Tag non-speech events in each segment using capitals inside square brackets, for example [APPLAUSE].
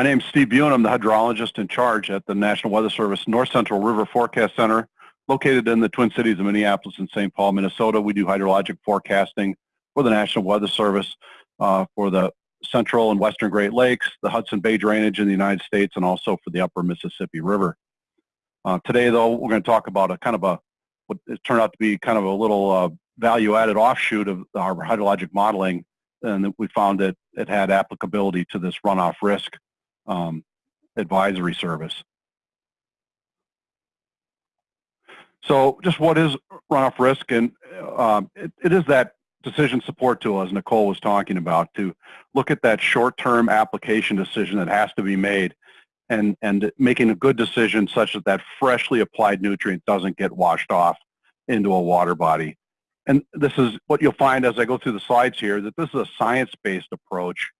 My name is Steve Buan. I'm the hydrologist in charge at the National Weather Service North Central River Forecast Center, located in the Twin Cities of Minneapolis and St. Paul, Minnesota. We do hydrologic forecasting for the National Weather Service uh, for the central and western Great Lakes, the Hudson Bay drainage in the United States, and also for the upper Mississippi River. Uh, today, though, we're going to talk about a kind of a, what turned out to be kind of a little uh, value-added offshoot of our hydrologic modeling, and we found that it had applicability to this runoff risk um, advisory service. So just what is runoff risk? And um, it, it is that decision support tool, as Nicole was talking about, to look at that short-term application decision that has to be made and, and making a good decision such that that freshly applied nutrient doesn't get washed off into a water body. And this is what you'll find as I go through the slides here, that this is a science-based approach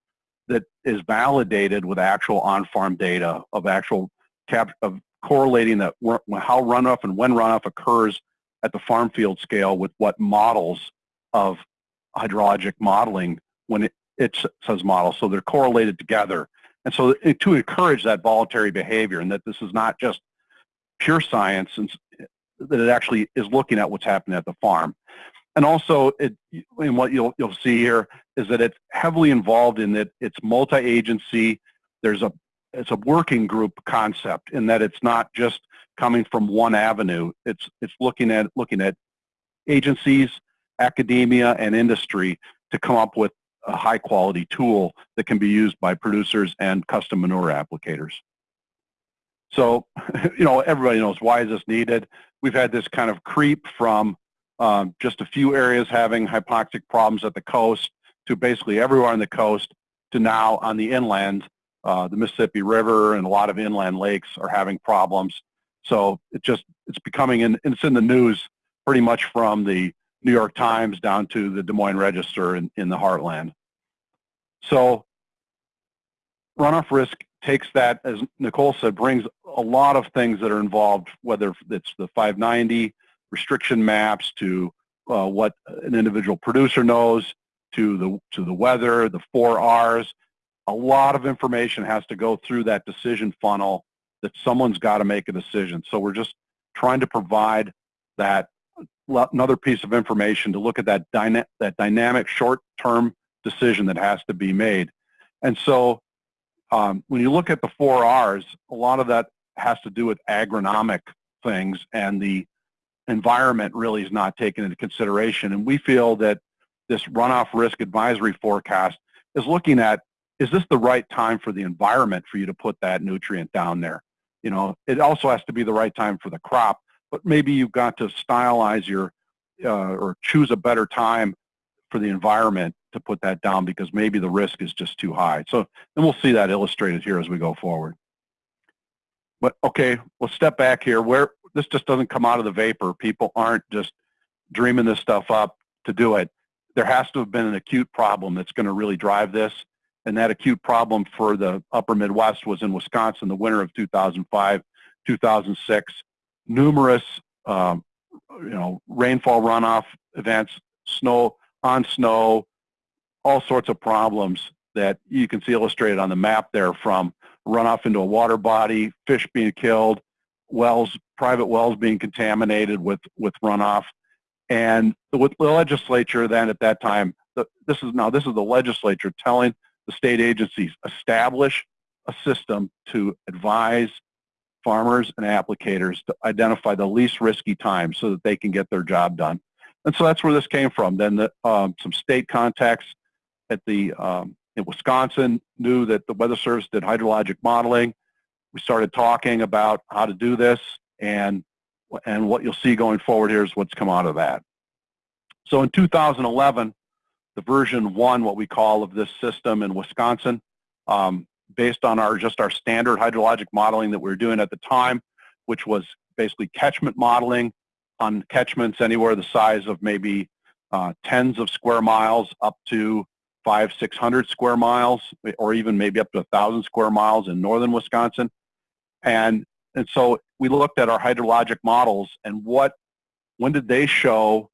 that is validated with actual on-farm data of actual cap of correlating that how runoff and when runoff occurs at the farm field scale with what models of hydrologic modeling when it, it says model. So they're correlated together. And so eh, to encourage that voluntary behavior and that this is not just pure science and eh, that it actually is looking at what's happening at the farm. And also, it, and what you'll, you'll see here is that it's heavily involved in that it's multi-agency. There's a it's a working group concept in that it's not just coming from one avenue. It's it's looking at looking at agencies, academia, and industry to come up with a high quality tool that can be used by producers and custom manure applicators. So, [LAUGHS] you know, everybody knows why is this needed. We've had this kind of creep from um, just a few areas having hypoxic problems at the coast to basically everywhere on the coast to now on the inland, uh, the Mississippi River and a lot of inland lakes are having problems. So it just, it's becoming, in, it's in the news pretty much from the New York Times down to the Des Moines Register in, in the heartland. So runoff risk takes that, as Nicole said, brings a lot of things that are involved, whether it's the 590, restriction maps to uh, what an individual producer knows to the to the weather, the four R's. A lot of information has to go through that decision funnel that someone's got to make a decision. So we're just trying to provide that another piece of information to look at that, dyna that dynamic short-term decision that has to be made. And so um, when you look at the four R's, a lot of that has to do with agronomic things and the environment really is not taken into consideration. And we feel that this runoff risk advisory forecast is looking at, is this the right time for the environment for you to put that nutrient down there? You know, it also has to be the right time for the crop, but maybe you've got to stylize your, uh, or choose a better time for the environment to put that down because maybe the risk is just too high. So, and we'll see that illustrated here as we go forward. But okay, we'll step back here. Where this just doesn't come out of the vapor. People aren't just dreaming this stuff up to do it. There has to have been an acute problem that's going to really drive this. And that acute problem for the upper Midwest was in Wisconsin, the winter of 2005, 2006. Numerous, um, you know, rainfall runoff events, snow on snow, all sorts of problems that you can see illustrated on the map there from runoff into a water body, fish being killed, wells, private wells being contaminated with, with runoff. And the, the legislature then at that time, the, this is now, this is the legislature telling the state agencies, establish a system to advise farmers and applicators to identify the least risky time so that they can get their job done. And so that's where this came from. Then the, um, some state contacts at the um, in Wisconsin knew that the Weather Service did hydrologic modeling we started talking about how to do this and and what you'll see going forward here is what's come out of that. So in 2011, the version one, what we call of this system in Wisconsin, um, based on our just our standard hydrologic modeling that we were doing at the time, which was basically catchment modeling on catchments anywhere the size of maybe uh, tens of square miles up to five, 600 square miles, or even maybe up to a thousand square miles in northern Wisconsin. And, and so we looked at our hydrologic models and what, when did they show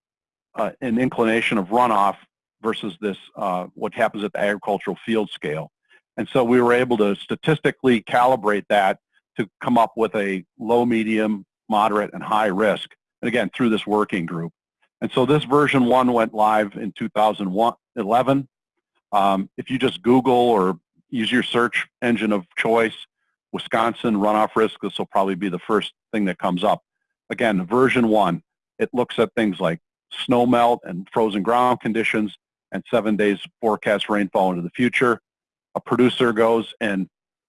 uh, an inclination of runoff versus this, uh, what happens at the agricultural field scale. And so we were able to statistically calibrate that to come up with a low, medium, moderate, and high risk. And again, through this working group. And so this version one went live in 2011. Um, if you just Google or use your search engine of choice, Wisconsin runoff risk, this will probably be the first thing that comes up. Again, version one, it looks at things like snow melt and frozen ground conditions and seven days forecast rainfall into the future. A producer goes and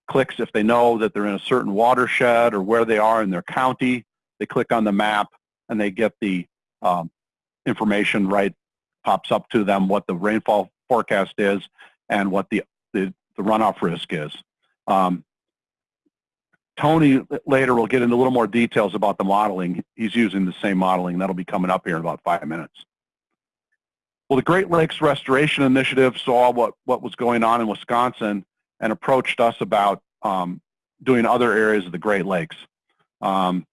clicks if they know that they're in a certain watershed or where they are in their county. They click on the map and they get the um, information right, pops up to them what the rainfall forecast is and what the, the, the runoff risk is. Um, Tony later will get into a little more details about the modeling. He's using the same modeling. That'll be coming up here in about five minutes. Well, the Great Lakes Restoration Initiative saw what, what was going on in Wisconsin and approached us about um, doing other areas of the Great Lakes. Um,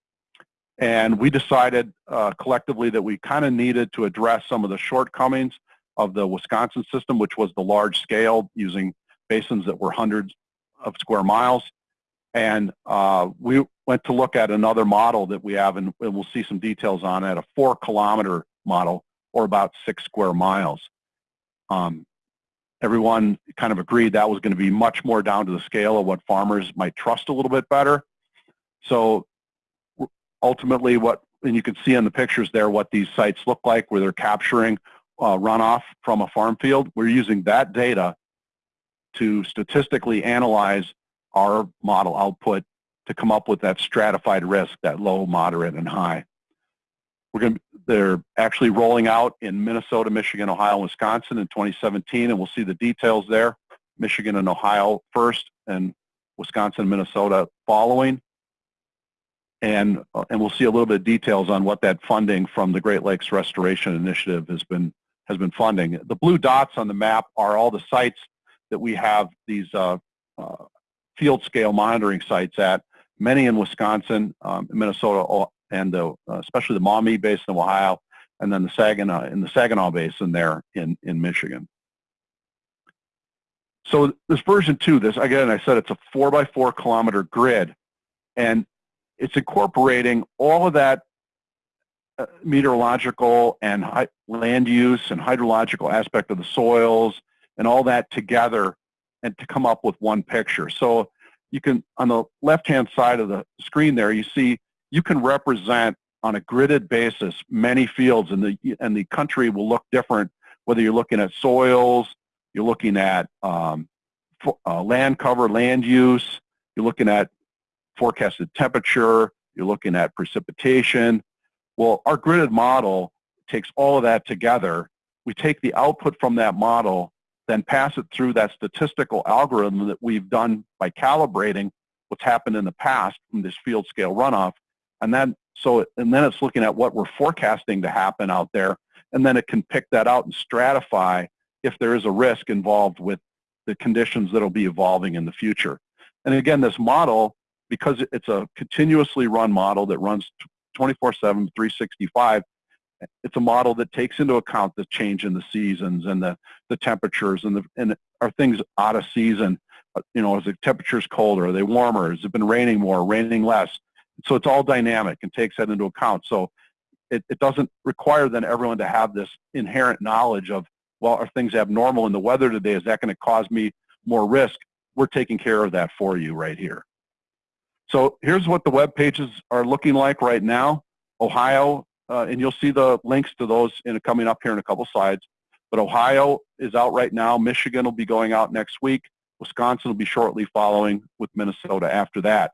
and we decided uh, collectively that we kind of needed to address some of the shortcomings of the Wisconsin system, which was the large scale using basins that were hundreds of square miles. And uh, we went to look at another model that we have, and we'll see some details on it, a four kilometer model, or about six square miles. Um, everyone kind of agreed that was going to be much more down to the scale of what farmers might trust a little bit better. So ultimately what, and you can see in the pictures there what these sites look like where they're capturing uh, runoff from a farm field. We're using that data to statistically analyze our model output to come up with that stratified risk, that low, moderate, and high. We're going to, they're actually rolling out in Minnesota, Michigan, Ohio, and Wisconsin in 2017, and we'll see the details there. Michigan and Ohio first, and Wisconsin, Minnesota following and and we'll see a little bit of details on what that funding from the Great Lakes Restoration Initiative has been has been funding. The blue dots on the map are all the sites that we have these uh, uh, field scale monitoring sites at, many in Wisconsin, um, Minnesota, and the, uh, especially the Maumee Basin of Ohio, and then the Saginaw in the Saginaw Basin there in in Michigan. So this version two, this again, I said it's a four by four kilometer grid, and it's incorporating all of that uh, meteorological and land use and hydrological aspect of the soils and all that together and to come up with one picture. So you can, on the left-hand side of the screen there, you see you can represent on a gridded basis many fields and the, and the country will look different whether you're looking at soils, you're looking at um, uh, land cover, land use, you're looking at forecasted temperature, you're looking at precipitation. Well, our gridded model takes all of that together. We take the output from that model, then pass it through that statistical algorithm that we've done by calibrating what's happened in the past from this field scale runoff. And then, so, and then it's looking at what we're forecasting to happen out there. And then it can pick that out and stratify if there is a risk involved with the conditions that will be evolving in the future. And again, this model because it's a continuously run model that runs 24-7, 365, it's a model that takes into account the change in the seasons and the, the temperatures and, the, and are things out of season. You know, is the temperatures colder? Are they warmer? Has it been raining more, raining less? So it's all dynamic and takes that into account. So it, it doesn't require then everyone to have this inherent knowledge of, well, are things abnormal in the weather today? Is that going to cause me more risk? We're taking care of that for you right here. So here's what the web pages are looking like right now. Ohio, uh, and you'll see the links to those in coming up here in a couple slides. But Ohio is out right now. Michigan will be going out next week. Wisconsin will be shortly following with Minnesota after that.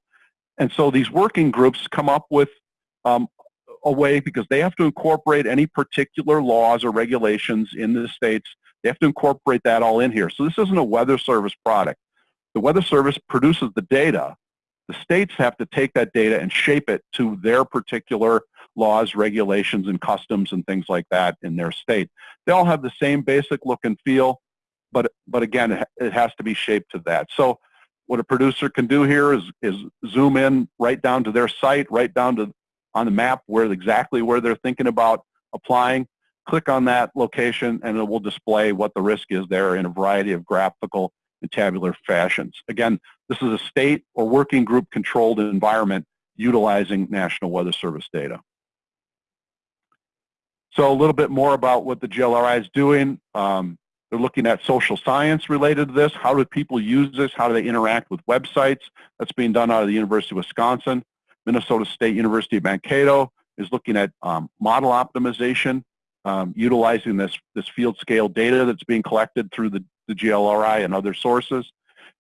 And so these working groups come up with um, a way because they have to incorporate any particular laws or regulations in the states. They have to incorporate that all in here. So this isn't a weather service product. The weather service produces the data, the states have to take that data and shape it to their particular laws, regulations, and customs and things like that in their state. They all have the same basic look and feel, but, but again, it has to be shaped to that. So what a producer can do here is, is zoom in right down to their site, right down to on the map where exactly where they're thinking about applying, click on that location and it will display what the risk is there in a variety of graphical and tabular fashions. Again, this is a state or working group controlled environment utilizing National Weather Service data. So a little bit more about what the GLRI is doing. Um, they're looking at social science related to this. How do people use this? How do they interact with websites? That's being done out of the University of Wisconsin. Minnesota State University of Mankato is looking at um, model optimization, um, utilizing this, this field scale data that's being collected through the, the GLRI and other sources.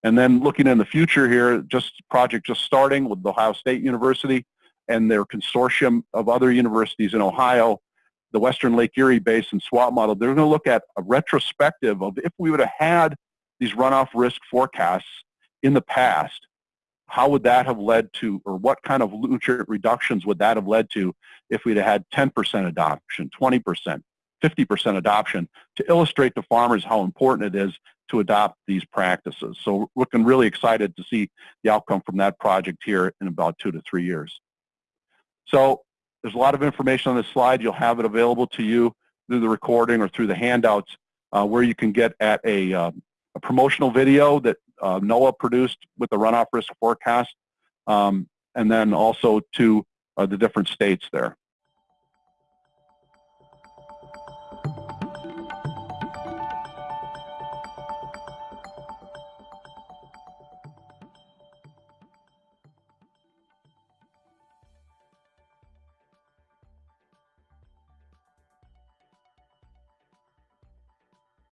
And then looking in the future here, just project just starting with the Ohio State University and their consortium of other universities in Ohio, the Western Lake Erie Basin SWAT model, they're going to look at a retrospective of if we would have had these runoff risk forecasts in the past, how would that have led to, or what kind of nutrient reductions would that have led to if we'd have had 10% adoption, 20%, 50% adoption to illustrate to farmers how important it is to adopt these practices. So we're looking really excited to see the outcome from that project here in about two to three years. So there's a lot of information on this slide. You'll have it available to you through the recording or through the handouts uh, where you can get at a, uh, a promotional video that uh, NOAA produced with the runoff risk forecast, um, and then also to uh, the different states there.